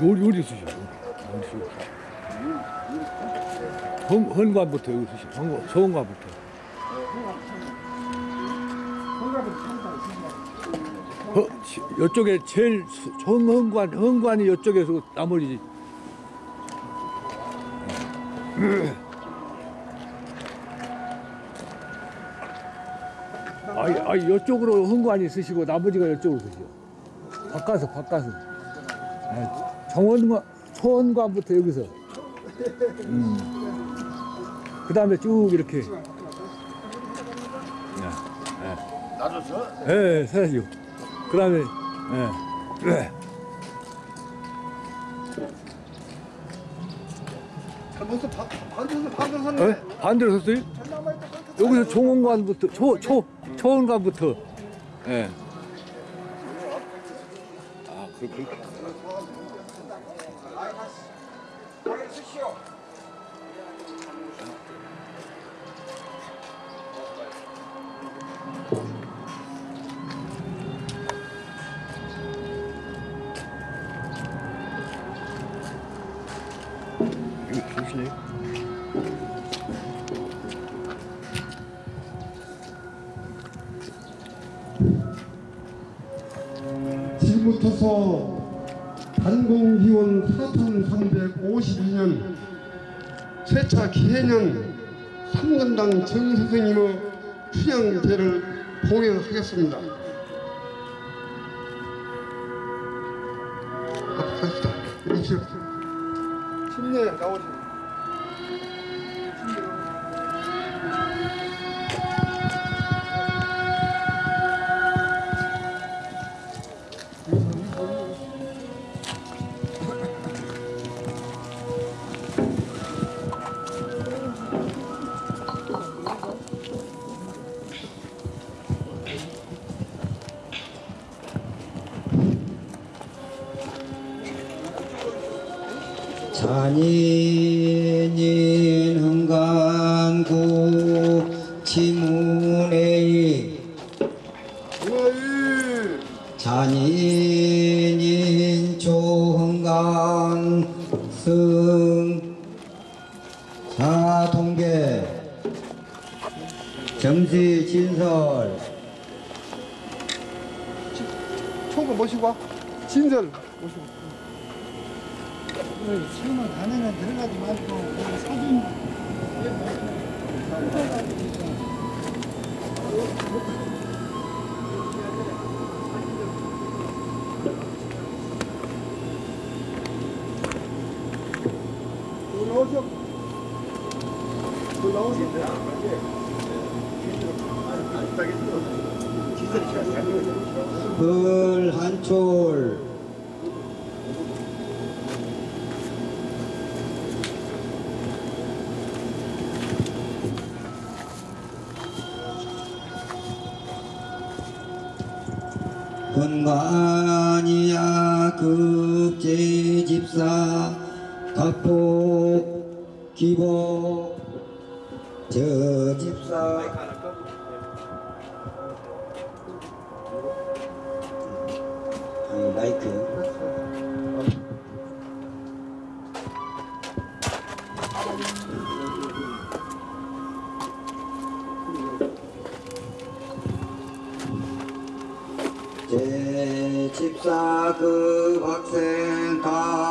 요리 요리 쓰셔. 헌 헌관부터 여기 쓰셔. 헌관 서원관부터. 허, 시- 이쪽에 제일 수- 정헌관 헌관이 이쪽에서 나머지 아이, 아이 이쪽으로 헌관이 쓰시고 나머지가 이쪽으로 쓰시오. 바꿔서 바꿔서. 아, 정원관 소원관부터 여기서. 음. 그 다음에 쭉 이렇게. 놔줬어? 예, 예, 사시오. 그 다음에, 예. 예. 잘못해서 반대서 반대서 어? 샀네. 반대로 섰어요? 여기서 종원관부터, 초, 초, 초원관부터. 예. 아, 그렇 침례 나오시 진설 모시고. 처음에 안에는 들어가지 말고 사진 또 건관이야 급제 집사 각복 기복 저 집사. 아니 마이크 제 집사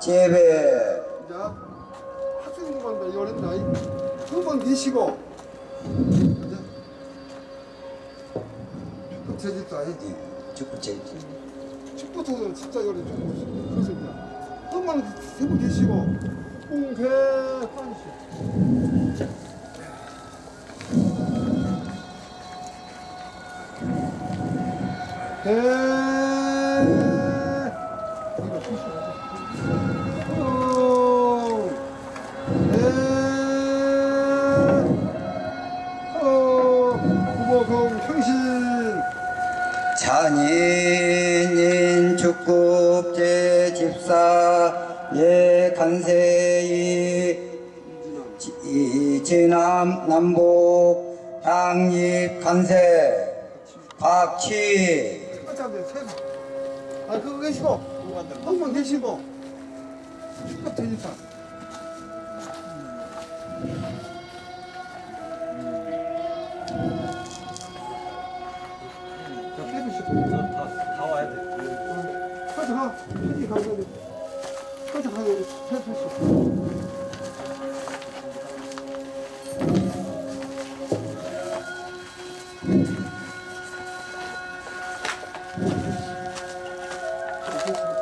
재배 자 학생 공부한다. 이거 어렵다 한번 계시고 축복 제집사 축급제 축복도 진짜 어려워 그래서 이제 한번 세번 계시고. 공개 환시 대 남 남북 향립 간세 박치 그거 계시고. 한번 계시고. 축복 되니까 봉작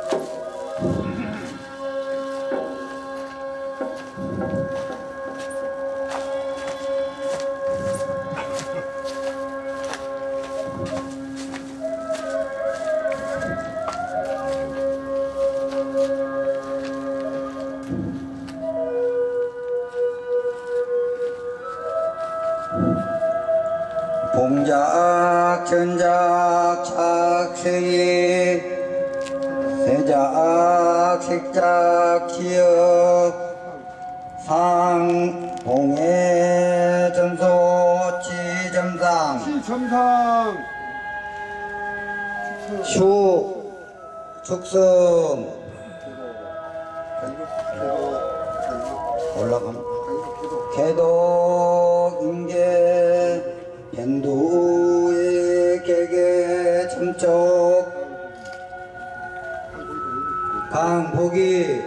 강복이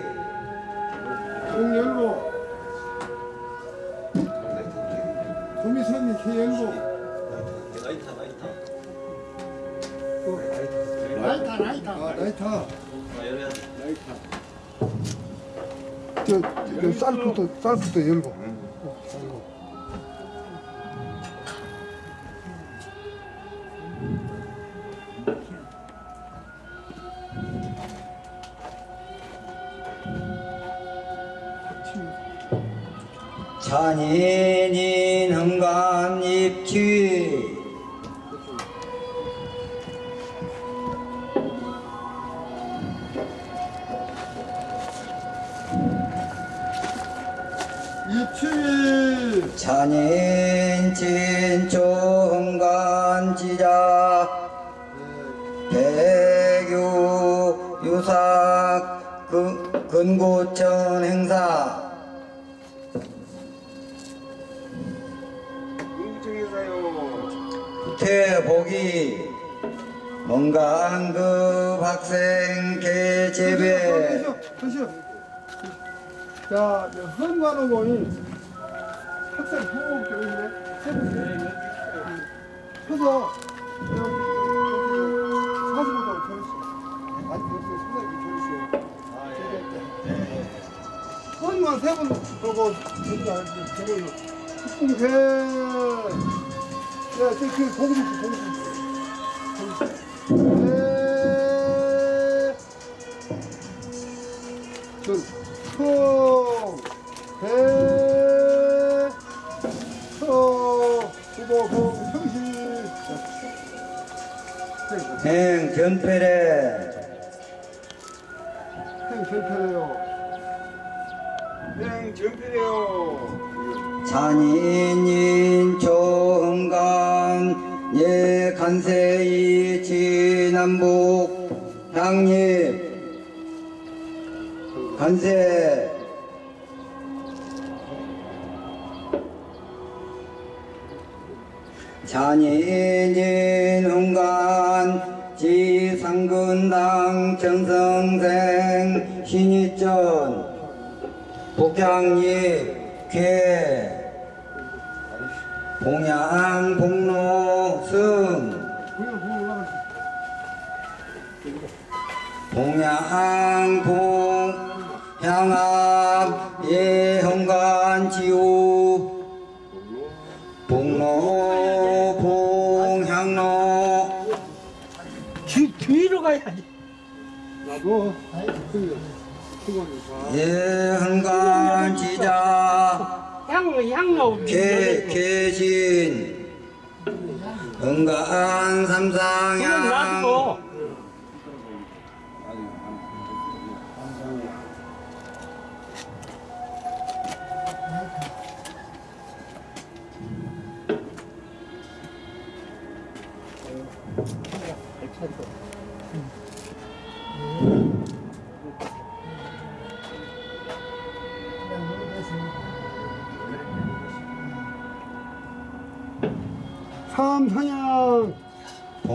공열고. 도미선이 나이타. 라이터 라이터. 아 나이타 아 열어야 돼. 저, 저 쌀부터 쌀부터 열고 유삭 그, 근고천 행사. 태복이 건강급 학생 개재배. 이제 헌관어머니 학생 후보 교육이네 서서 헌관 세분 보고 저기가 저걸 국공회 야 저기 보고 싶어 보고 싶어 네. 전, 통, 대, 서, 후보, 공, 형실. 행 견패래 행, 절편해요. 행 전패 잔인인 조흥간 예 간세이 진남북 향립. 간세. 잔인인 흥간 지상근당 정성생 신이전 복장립 쾌 봉양 복로 승. 봉양 봉 향합 예흥간 지우. 복로 봉향로. 뒤, 뒤로 가야지. 나도 예흥간 지자 향, 향로. 개, 개신 응간 그건 삼상향 놔두고. 삼상향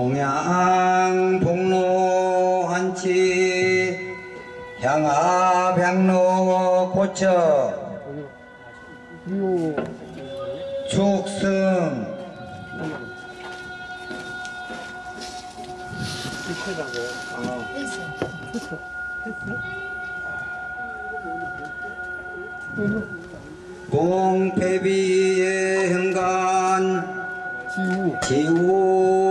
봉양 복로 한치 향합 향로 그리고 축승 봉패비의 흥간 지우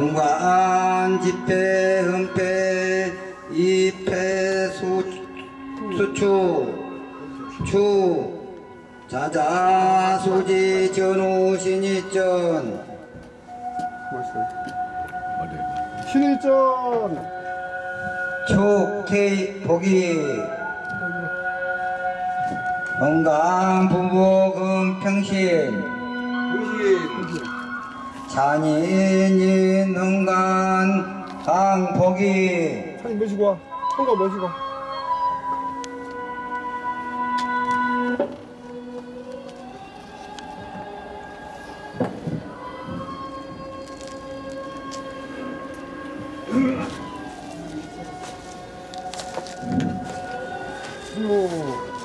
흥관 집회 흥패 입회 수 수추 추 자자 수지 전후 신이전. 신일전. 촉케이 보기 건강 부부금 평신 잔인인 흥간 강복이 사진 모시고 와. 통과 모시고 와. 그리고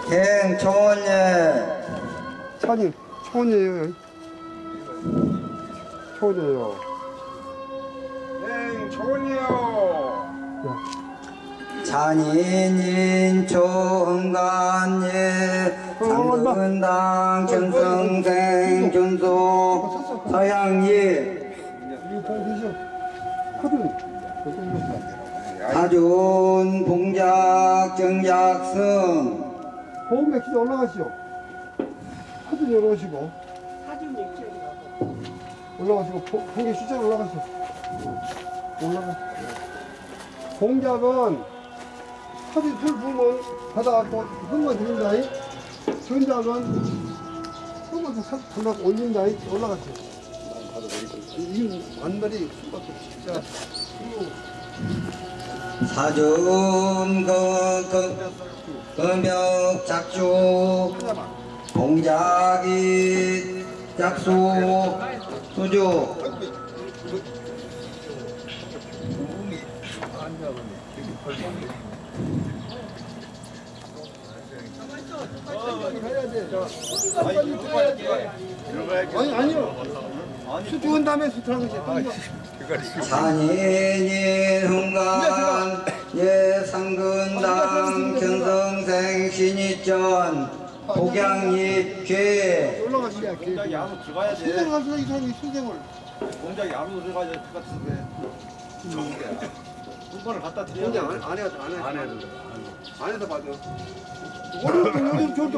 갱초원예. 사진 초원이에요 초원이에요 잔인인 초흥간예. 상근당 정성생 준소. 서양예 하준 봉작 정작성 보험 맥히지 올라가시죠? 카드 열어오시고. 올라가시고 포- 포기 숫자 올라가시죠? 올라가. 공작은 카드 풀 부으면 받아갖고 흠만 드린다. 전작은 흠만 달라 올린다. 올라가세요 이건 진짜 사준 그, 그, 금벽 작주 봉작이 작수 수주 아니 아니요 수 죽은 다음에 수트하는 거지 산인인 흥간 예상근당 견성생 신이전 공작 야무 들어가야 돼. 수생을 하시다 이 사람이 수생을 공작 야무 들어가야 될것 같은데. 돈벌을 갖다 드려야 돼. 공장 안, 안 해도 안 해. 안 해도 안 해도 받아. 오늘 요즘 저도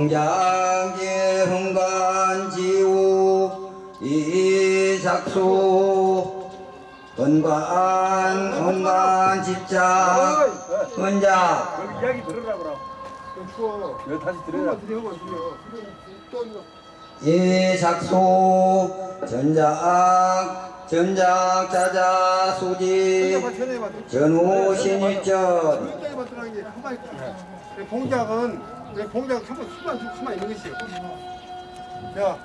흥간 흥관지우 이작수 은관 은관 은작 여기 이야기 들으라 그럼. 좀 추워. 여기 다시 들으라. 이작수 전작 전작 자자 수지. 전후 신일전. 봉작은 내 봉작 한번 수만 수만 있는 것이요. 자,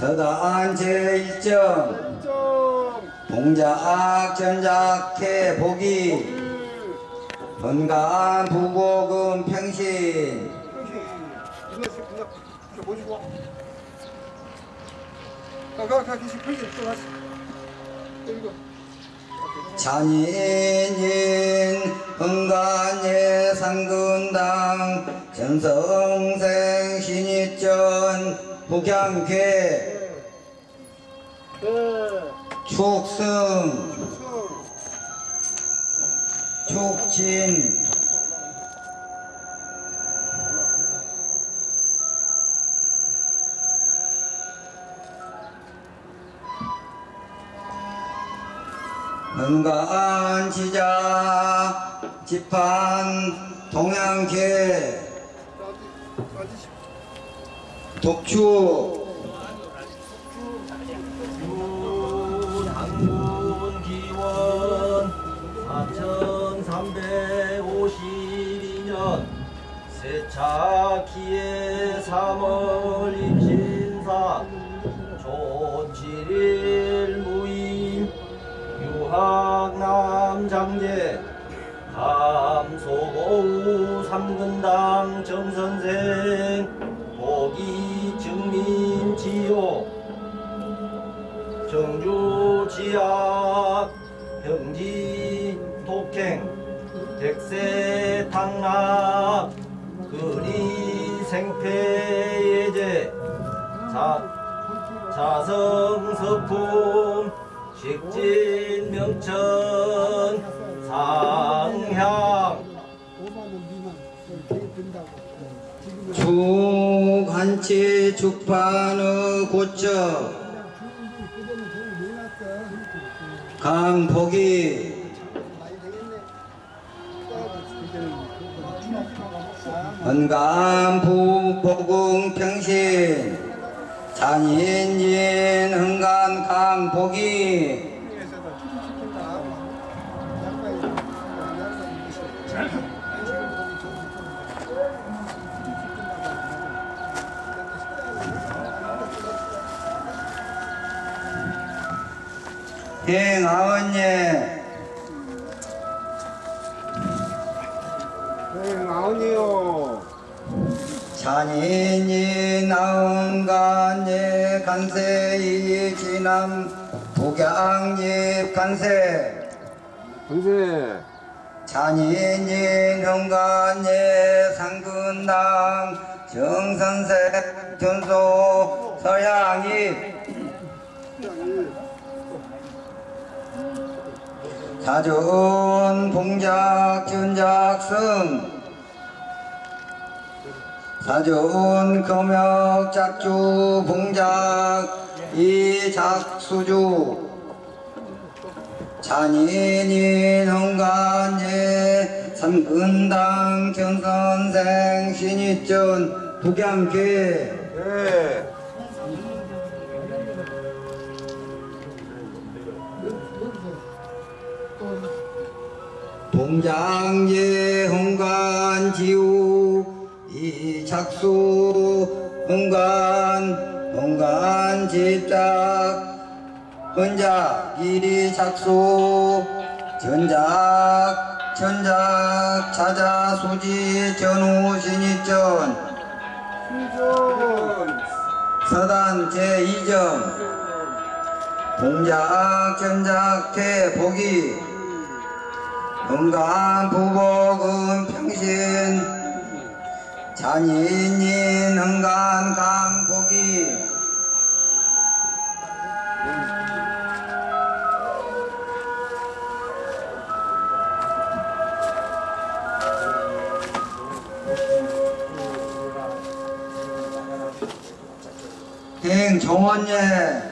서단 제1점 점. 동작 전작태 보기 건강 부복음 평신. 잔인인 흥간예 상근당 전성생 신입전 북양괴 네. 축승 성. 축진 은간 지자 지판 동양계 당군 기원 4352년 세차기의 3월 삼근당 정선생 보기 증민지요. 정주 지학 형지 독행 백세 탕락 근이 생패 예제. 자 자성 서품 식진 명천 상향 축한치 축판의 내놨어. 강복이 부복음 평신. 잔인진 흥간 강복이 행아언예 네, 아니요. 잔인이 나온간예 간세이 지남 복양잎 간세 동세. 잔인이 흥간예 상근당 정선생 전소 서양잎 사전 봉작 전작성 사전 금역 작주 봉작 이작수주. 잔인인 흥간예 삼근당 정선생 신입전 북양계. 네. 동장예 흥간 지우 이작수 흥간 흥간 집작 헌작 이작수 전작 전작 자자 수지 전후 수전. 서단 제2점. 동작 전작 대복이 건강 부복은 평신. 잔인인 흥간 강복이. 행 정원예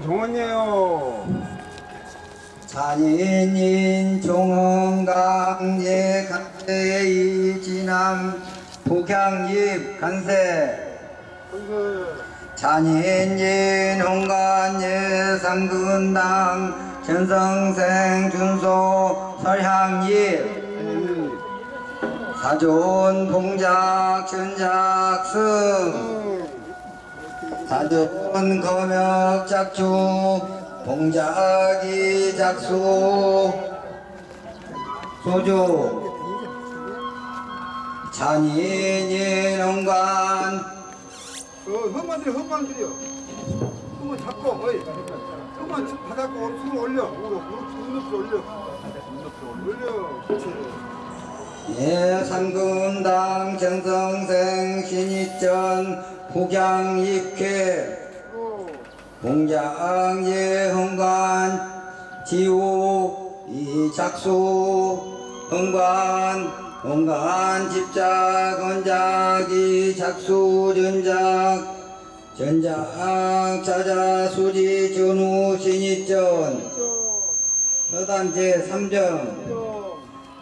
행 종원이에요. 잔인인 종원강예 간세이 진암 북향입 간세. 잔인인 홍간예 삼근당 전성생 준소 설향입 사존 봉작 전작승 사존 검역 작주 봉작이 작수. 소주. 잔인인 홍간 그 흙만 들여 흙만 잡고 어이. 흙만 짚- 받았고 오른 손 올려. 무릎 무릎 올려. 올려. 그렇지 예산금당 전성생 신입전 북양입회. 공장 예 흥관 지호 이작수 흥관. 흥관 집작 건작이 작수 전작. 전작 자자 수지 전후 신입전 서단 제3점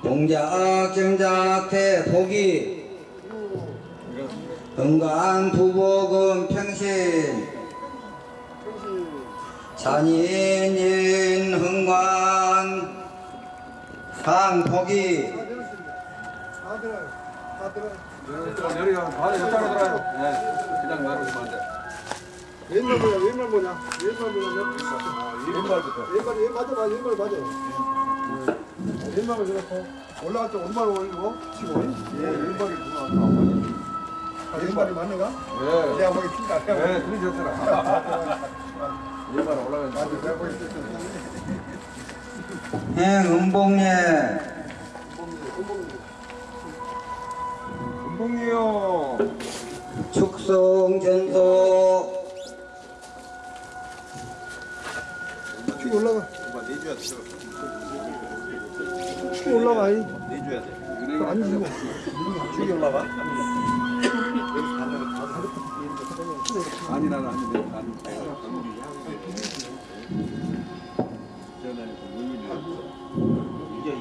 동작 정작 대포기 건강 부복음 평신 잔인인 흥관 안 돼. 왼발 뭐야? 왼발 뭐냐? 왼발 뭐냐. 왼발 왼 맞아 맞아 왼발 맞아 왼발을 그렇고 올라갈 때 오른발 올리고 치고 예 왼발이 그거 아, 왼발이 맞는가? 네. 내가 보기 핀다 내가 보기 네, 둘이 좋더라. 왼발 올라가는 맞아 내가 보기 핀다 행음봉예 은봉이요. 축성 전소 쭉 올라가 내줘야 돼. 쭉 올라가. 이 내줘야 돼. 안 주고 쭉이 올라가? 아니 나는 안 돼. 나는 여기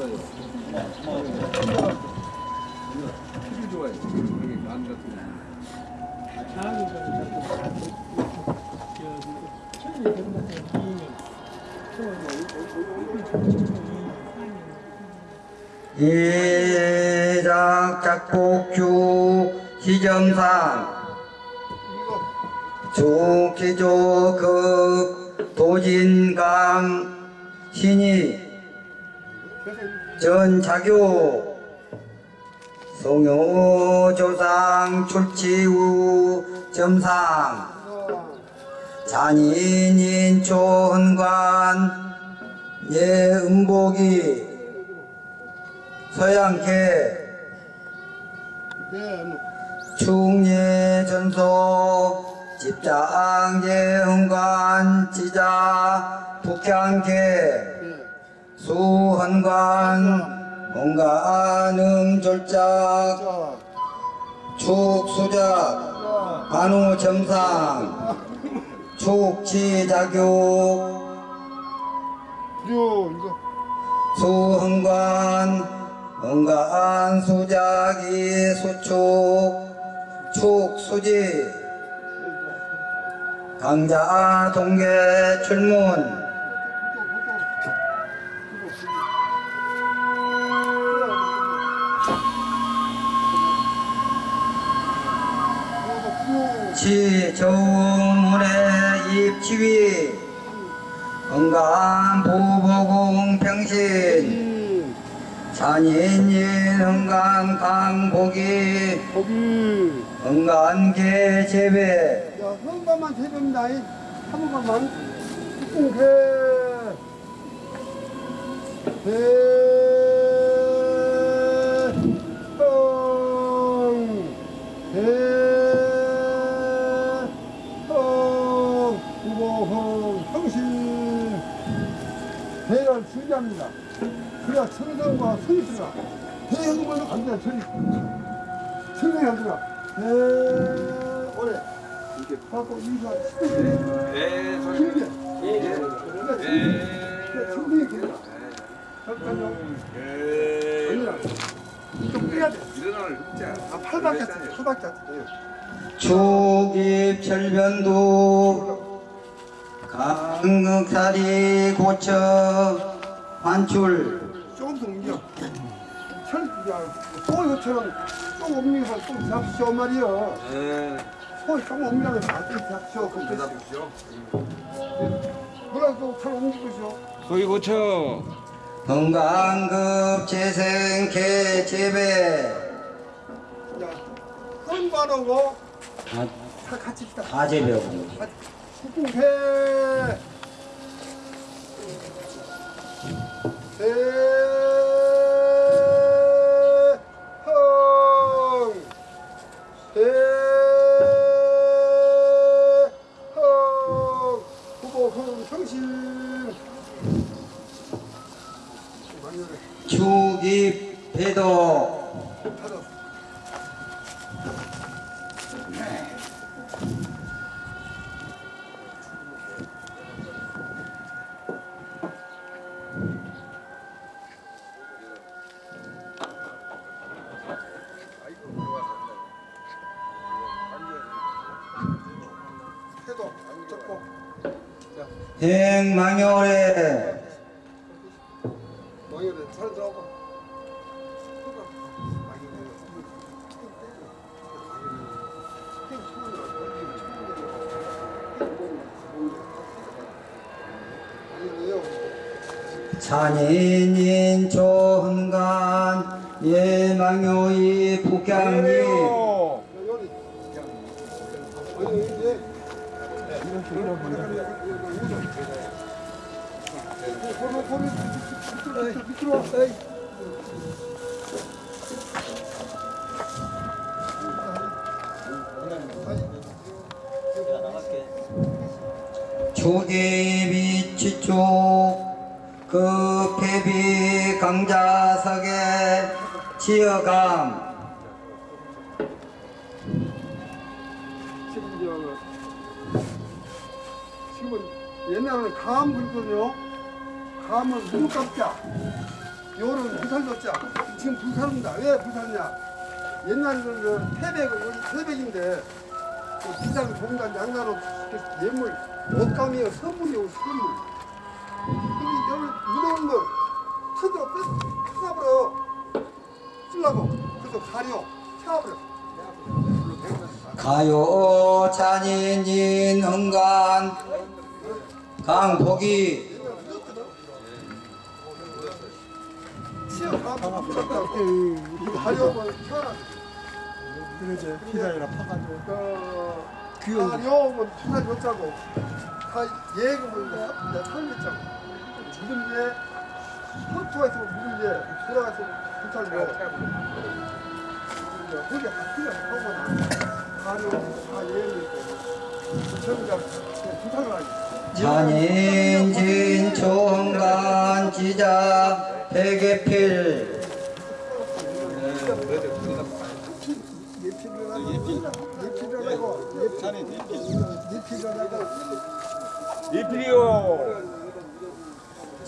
거. 예작 작곡주 시점상 조기조급 도진강 신이 전자교 송효조상 출치 후 점상 잔인인 초헌관 예음복이 서양계 네 충예 전소 집장 예흥관 지자 북향계 수헌관 공간음 졸작 자, 축수작 관우 점상 축지자교 요 이거 수흥관 응간 수작이 수축 축수지. 강자 동계 출문 지저문의 입치위 응간 부보공 평신 잔인인 응간 강복이 거기 응간계 재배 야, 세봅니다. 이. 한 번만. 해. 해. 천과 손이 들어가. 대형으로 간다, 들어가. 대, 오래. 이렇게 하고, 이가 시끄럽게. 네, 소 길게. 예. 그러니까 천이, 천이 길어. 잠깐요. 좀 빼야 돼. 일어나는 흑자. 아, 팔밖에 안 돼. 팔밖에 안 돼. 축입 절변도 강극다리 고쳐 환출 조금 더 옮겨. 철, 야, 소 이것처럼 좀 옮겨서 좀 잡시오 말이야. 네. 소 조금 옮겨서 안 잡시오. 그럼 됐어. 뭐라도 철 옮기고시오. 소위 고쳐. 건강급 재생개 재배 야, 다, 다 같이 있다. 다 재배하고 국궁회. 대흥. 대흥. 후보 흥성신. 축입 배도 행망열에 그 패비 강자석에 지어감 지금은 옛날에는 감 불거든요. 감은 무릎 깎자. 요는 불살 줬자. 지금 불살입니다. 왜 불살이냐? 옛날에는 그 태백은 여기 태백인데 그 비장 종단 양나로 예물 옷감이요 선물이요 선물. 무거운 거빼 찾아버려 쓰려고 그래서 가려 채워버려. 가요 잔인인 흥간 강복이 태어나. 그러지 피다이라 파가지고 그 가려면 투사 줬자고. 다 예금을 내가 살렸자고. 무슨 예? 헌투가 있으면 예? 돌아가서 불살 줘. 거기 학교가 하고 다 있고. 전자 부탁을 하지. 잔인진 총간 지자 백예필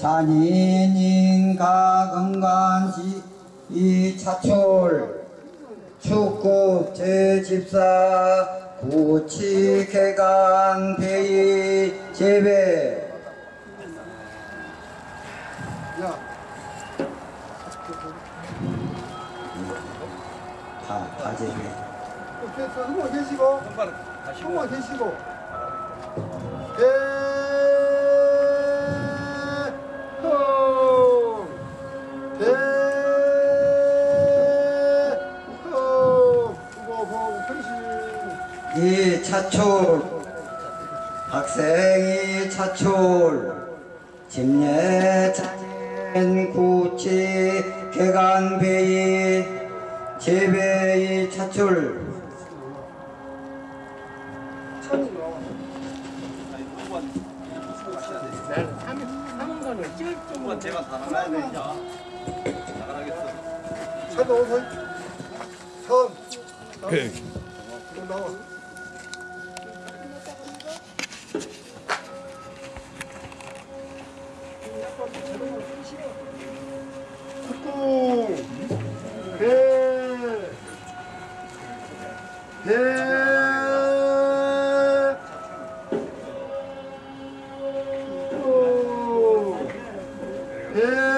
잔인인 가 건간지 이 차출 축국 제집사 구치 개간 배이 재배 야, 다, 다 재배 됐어. 한번 계시고. 한번 계시고. 대 차출 학생이 차출 집례 차진 구치 개간 배이 재배의 차출 제가 다 나가야 되냐? 차도 오서 선 배.